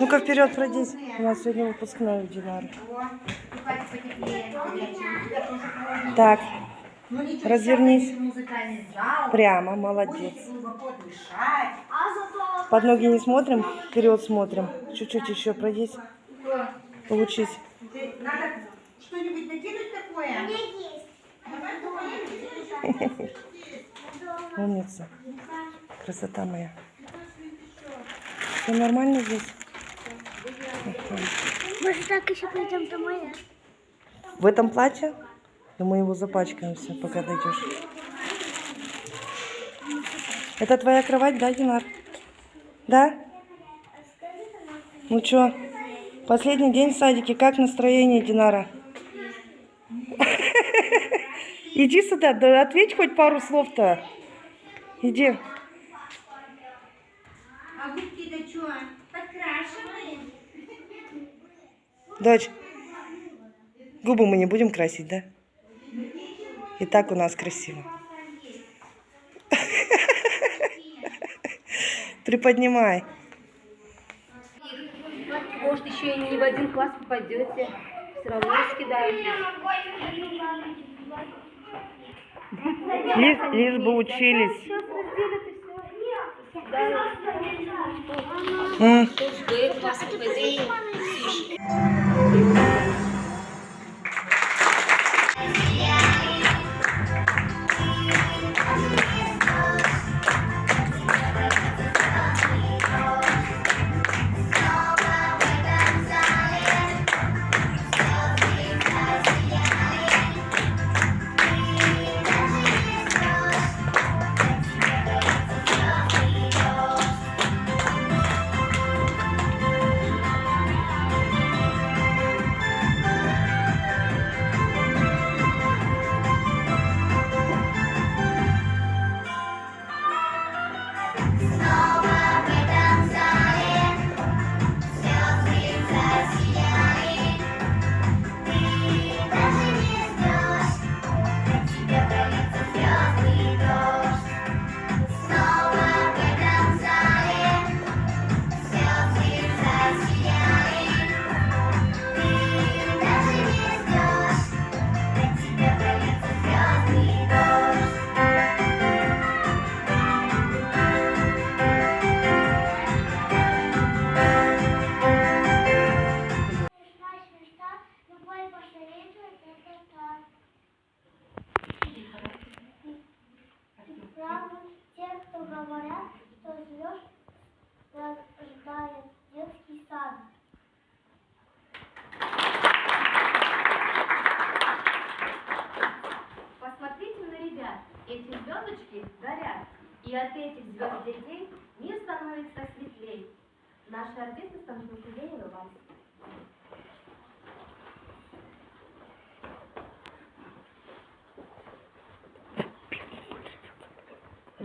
Ну-ка вперед пройдись. У нас сегодня выпускной у Динары. Так, Развернись. прямо, молодец. Под ноги не смотрим, вперед смотрим. Чуть-чуть еще пройдись. Получись. Надо что-нибудь накинуть такое? Умница. Красота моя. Все нормально здесь? Ага. Может, так еще пойдем домой? В этом платье? Да мы его запачкаем все, пока дойдешь. Это твоя кровать, да, Динар? Да? Ну чё, последний день в садике, как настроение, Динара? Иди сюда, да ответь хоть пару слов-то. Иди. А губки-то что? Подкрашивали? Дочь, губы мы не будем красить, да? И так у нас красиво. Приподнимай. Может, еще и не в один класс попадете. Все равно раскидают. Лишь, лишь бы учились. Да, М, よかった。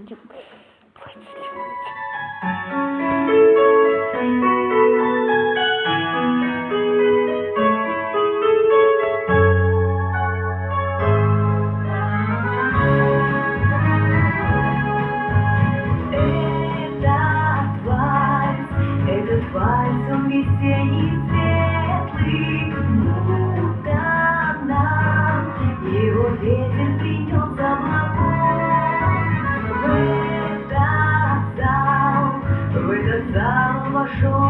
Будто нам его ветер show.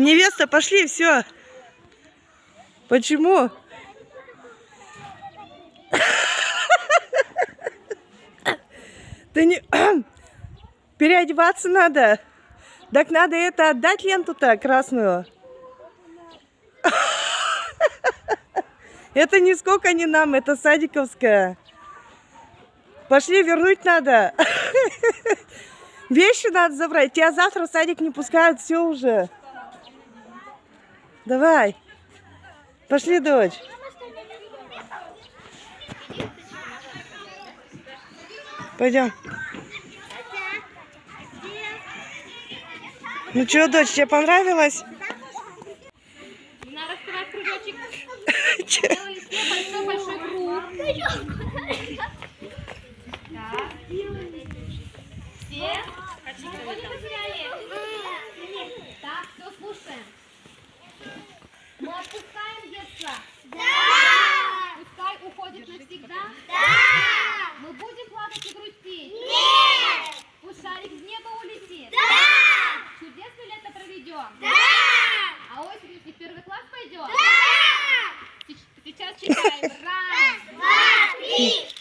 Невеста, пошли, все. Почему? Ты не... Переодеваться надо. Так надо это отдать ленту-то красную. Это нисколько не нам, это садиковская. Пошли, вернуть надо. Вещи надо забрать. Тебя завтра в садик не пускают, все уже. Давай. Пошли, дочь. Пойдем. Ну что, дочь, тебе понравилось? Надо раскрывать кружочек. Большой-большой круг. Да! А осенью в первый класс пойдем? Да! Сейчас читаем. Раз, два, три.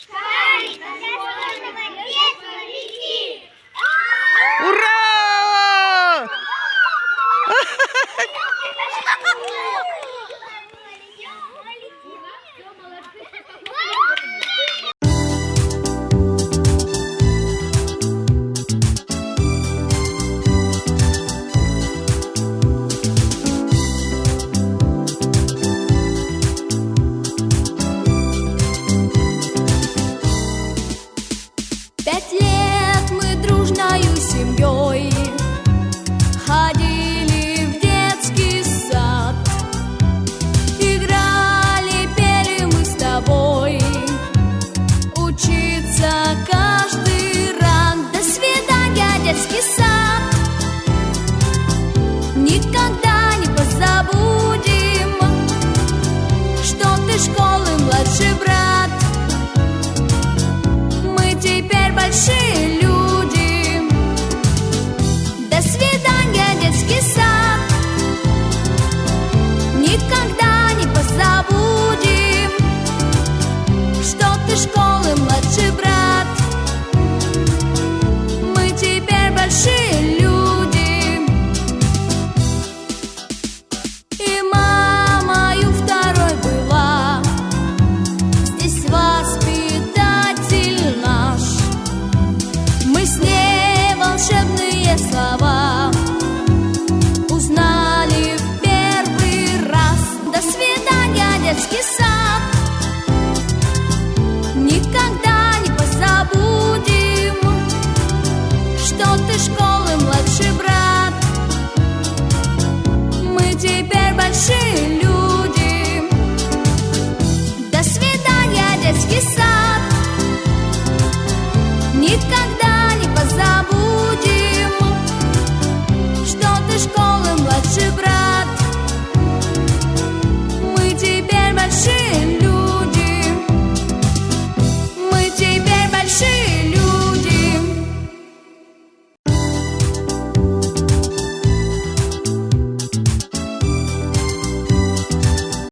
machine.